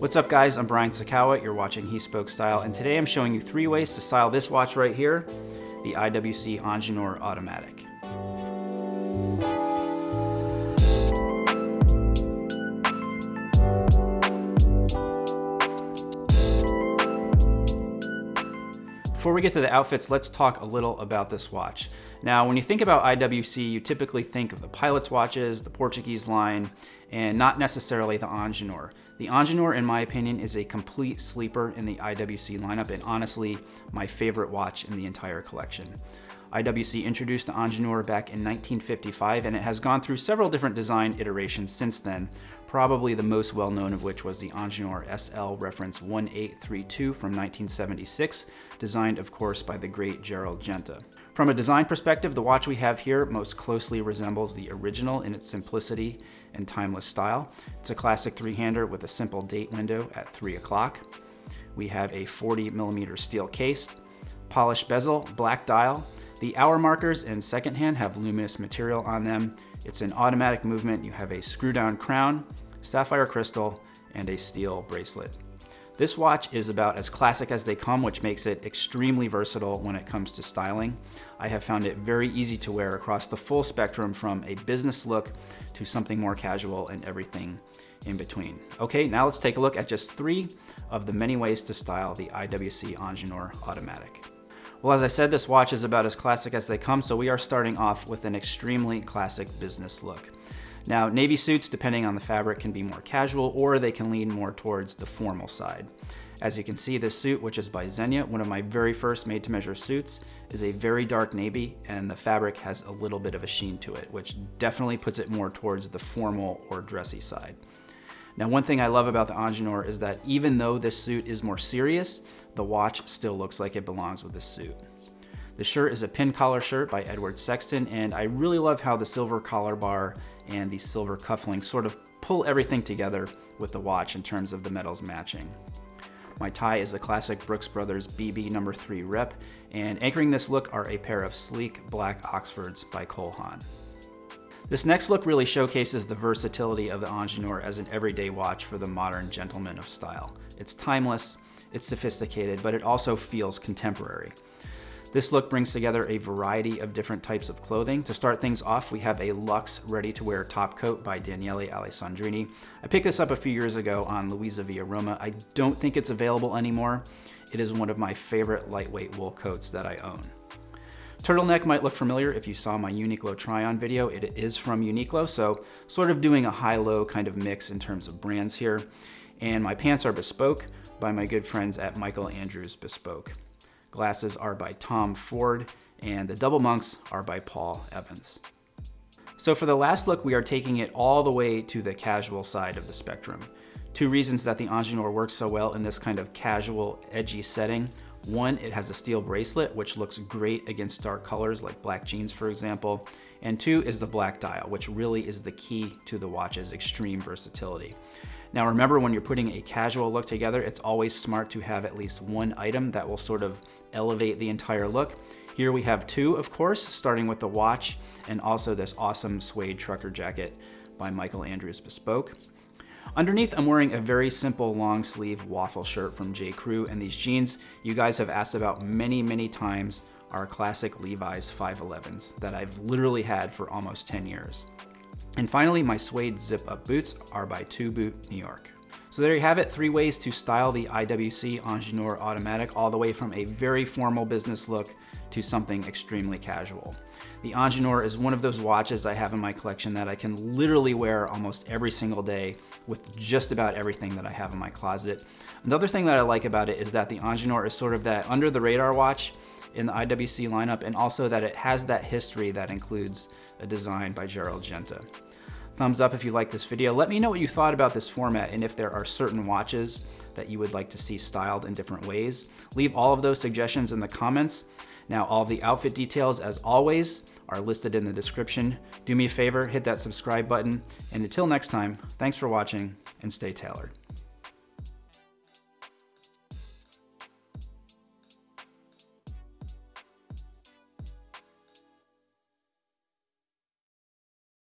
What's up guys, I'm Brian Sacawa, you're watching He Spoke Style, and today I'm showing you three ways to style this watch right here, the IWC Ingenieur Automatic. Before we get to the outfits, let's talk a little about this watch. Now, when you think about IWC, you typically think of the pilot's watches, the Portuguese line, and not necessarily the Ingenieur. The Ingenieur, in my opinion, is a complete sleeper in the IWC lineup, and honestly, my favorite watch in the entire collection. IWC introduced the Ingenieur back in 1955 and it has gone through several different design iterations since then, probably the most well known of which was the Ingenieur SL reference 1832 from 1976, designed of course by the great Gerald Genta. From a design perspective, the watch we have here most closely resembles the original in its simplicity and timeless style. It's a classic three-hander with a simple date window at 3 o'clock. We have a 40 millimeter steel case, polished bezel, black dial, the hour markers and second hand have luminous material on them. It's an automatic movement. You have a screw down crown, sapphire crystal, and a steel bracelet. This watch is about as classic as they come, which makes it extremely versatile when it comes to styling. I have found it very easy to wear across the full spectrum from a business look to something more casual and everything in between. Okay, now let's take a look at just three of the many ways to style the IWC Ingenieur Automatic. Well, as I said, this watch is about as classic as they come, so we are starting off with an extremely classic business look. Now, navy suits, depending on the fabric, can be more casual or they can lean more towards the formal side. As you can see, this suit, which is by Zegna, one of my very first made-to-measure suits, is a very dark navy and the fabric has a little bit of a sheen to it, which definitely puts it more towards the formal or dressy side. Now, one thing I love about the Ingenieur is that even though this suit is more serious, the watch still looks like it belongs with this suit. The shirt is a pin collar shirt by Edward Sexton, and I really love how the silver collar bar and the silver cufflinks sort of pull everything together with the watch in terms of the metals matching. My tie is the classic Brooks Brothers BB number 3 rep, and anchoring this look are a pair of sleek black Oxfords by Cole Haan. This next look really showcases the versatility of the Ingenieur as an everyday watch for the modern gentleman of style. It's timeless, it's sophisticated, but it also feels contemporary. This look brings together a variety of different types of clothing. To start things off, we have a luxe ready-to-wear top coat by Daniele Alessandrini. I picked this up a few years ago on Luisa Via Roma. I don't think it's available anymore. It is one of my favorite lightweight wool coats that I own. Turtleneck might look familiar if you saw my Uniqlo try-on video. It is from Uniqlo, so sort of doing a high-low kind of mix in terms of brands here. And my pants are bespoke by my good friends at Michael Andrews Bespoke. Glasses are by Tom Ford, and the double monks are by Paul Evans. So for the last look, we are taking it all the way to the casual side of the spectrum. Two reasons that the Ingenieur works so well in this kind of casual, edgy setting one, it has a steel bracelet, which looks great against dark colors like black jeans, for example. And two is the black dial, which really is the key to the watch's extreme versatility. Now remember when you're putting a casual look together, it's always smart to have at least one item that will sort of elevate the entire look. Here we have two, of course, starting with the watch and also this awesome suede trucker jacket by Michael Andrews Bespoke. Underneath, I'm wearing a very simple long sleeve waffle shirt from J. Crew, and these jeans you guys have asked about many, many times are classic Levi's 511s that I've literally had for almost 10 years. And finally, my suede zip-up boots are by To Boot New York. So there you have it, three ways to style the IWC Ingenieur Automatic all the way from a very formal business look to something extremely casual. The Ingenieur is one of those watches I have in my collection that I can literally wear almost every single day with just about everything that I have in my closet. Another thing that I like about it is that the Ingenieur is sort of that under the radar watch in the IWC lineup and also that it has that history that includes a design by Gerald Genta. Thumbs up if you like this video. Let me know what you thought about this format and if there are certain watches that you would like to see styled in different ways. Leave all of those suggestions in the comments. Now, all the outfit details, as always, are listed in the description. Do me a favor, hit that subscribe button. And until next time, thanks for watching and stay tailored.